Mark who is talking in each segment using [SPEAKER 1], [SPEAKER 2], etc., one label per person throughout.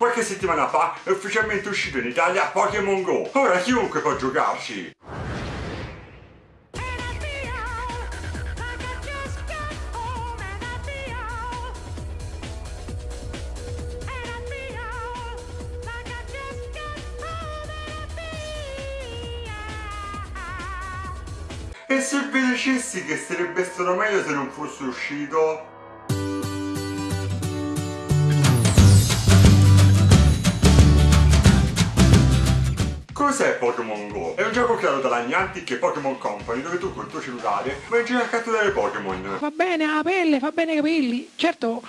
[SPEAKER 1] Qualche settimana fa è ufficialmente uscito in Italia Pokémon Go. Ora chiunque può giocarci. E se vi dicessi che sarebbe stato meglio se non fosse uscito? Pokémon Go? È un gioco creato dalla Niantic e Pokémon Company dove tu col tuo cellulare vai in giro a catturare Pokémon.
[SPEAKER 2] Va bene la pelle, fa bene i capelli. Certo,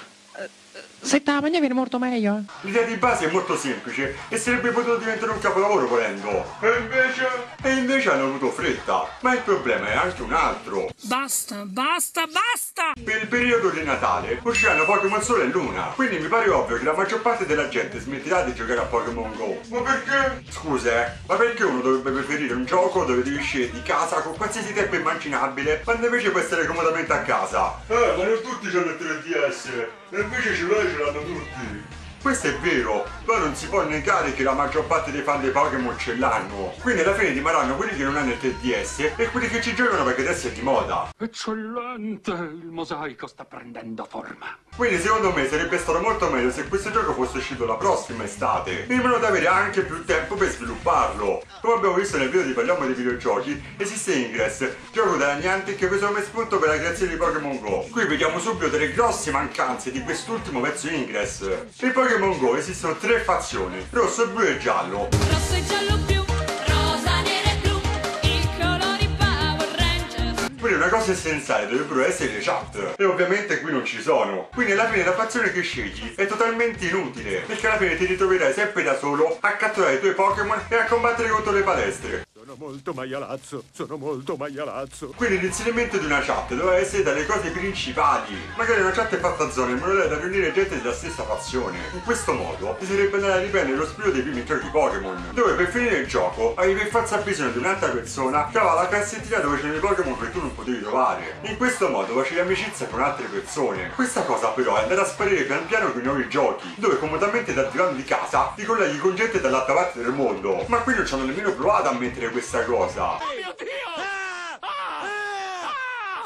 [SPEAKER 2] se te la mangia viene molto meglio. eh.
[SPEAKER 1] L'idea di base è molto semplice e sarebbe potuto diventare un capolavoro volendo. E invece... E invece hanno avuto fretta. Ma il problema è anche un altro.
[SPEAKER 3] Basta, basta, basta!
[SPEAKER 1] Per il periodo di Natale usciranno Pokémon Sole e Luna, quindi mi pare ovvio che la maggior parte della gente smetterà di giocare a Pokémon Go. Ma perché? Scusa, eh, ma perché uno dovrebbe preferire un gioco dove devi uscire di casa con qualsiasi tempo immaginabile, quando invece può essere comodamente a casa? Eh, ma non tutti hanno il 3DS, e invece ce l'hai ce l'hanno tutti. Questo è vero, però non si può negare che la maggior parte dei fan dei Pokémon ce l'hanno. Quindi alla fine rimarranno quelli che non hanno il 3DS e quelli che ci giocano perché adesso è di moda.
[SPEAKER 4] Eccellente, il mosaico sta prendendo forma.
[SPEAKER 1] Quindi secondo me sarebbe stato molto meglio se questo gioco fosse uscito la prossima estate, in modo da avere anche più tempo per svilupparlo. Come abbiamo visto nel video di Parliamo dei videogiochi, esiste Ingress, gioco della Niantic che preso come spunto per la creazione di Pokémon Go. Qui vediamo subito delle grosse mancanze di quest'ultimo pezzo Ingress. In Pokémon Go esistono tre fazioni, rosso, blu e giallo.
[SPEAKER 3] Rosso e giallo più, rosa, nero e blu, i colori Power Rangers.
[SPEAKER 1] Quindi una cosa essenziale dovrebbero essere le chat E ovviamente qui non ci sono Quindi alla fine la fazione che scegli è totalmente inutile Perché alla fine ti ritroverai sempre da solo A catturare i tuoi Pokémon e a combattere contro le palestre
[SPEAKER 5] Sono molto maialazzo, sono molto maialazzo.
[SPEAKER 1] Quindi l'inserimento di una chat doveva essere dalle cose principali. Magari una chat fatta a zone in modo da riunire gente della stessa fazione. In questo modo si sarebbe andata a riprendere lo spirito dei primi giochi Pokémon Dove per finire il gioco avevi per forza bisogno di un'altra persona Che aveva la cassettina dove c'erano i Pokémon che tu non potevi trovare. In questo modo facevi amicizia con altre persone. Questa cosa però è andata a sparire pian piano con i nuovi giochi Dove comodamente dal divano di casa ti colleghi con gente dall'altra parte del mondo. Ma qui non ci hanno nemmeno provato a mettere questa cosa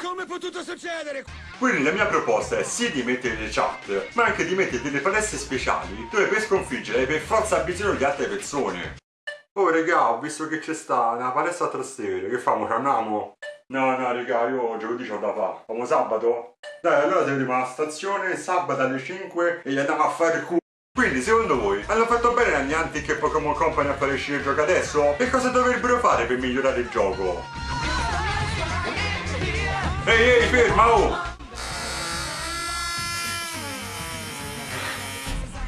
[SPEAKER 5] Come è potuto succedere?
[SPEAKER 1] Quindi la mia proposta è sì di mettere le chat, ma anche di mettere delle palestre speciali dove per sconfiggere hai per forza bisogno di altre persone. Oh regà, ho visto che c'è sta una palestra a Trastevere, che famo? Ci andiamo? No, no regà, io giovedì c'ho da fare. Famo sabato? Dai, allora se vediamo alla stazione sabato alle 5 e gli andiamo a fare il culo. Quindi secondo voi hanno fatto bene la Niantic e Pokémon Company a fare uscire il gioco adesso? E cosa dovrebbero fare per migliorare il gioco? Ehi ehi ferma oh!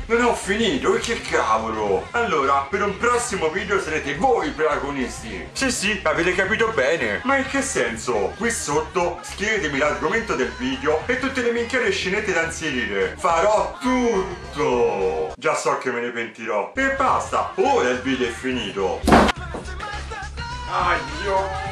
[SPEAKER 1] Non ho finito, che cavolo! Allora, per un prossimo video sarete voi i protagonisti! Sì sì, avete capito bene! Ma in che senso? Qui sotto scrivetemi l'argomento del video e tutte le minchiate scenette da inserire! Farò tutto! Già so che me ne pentirò! E basta! Ora il video è finito! Aio!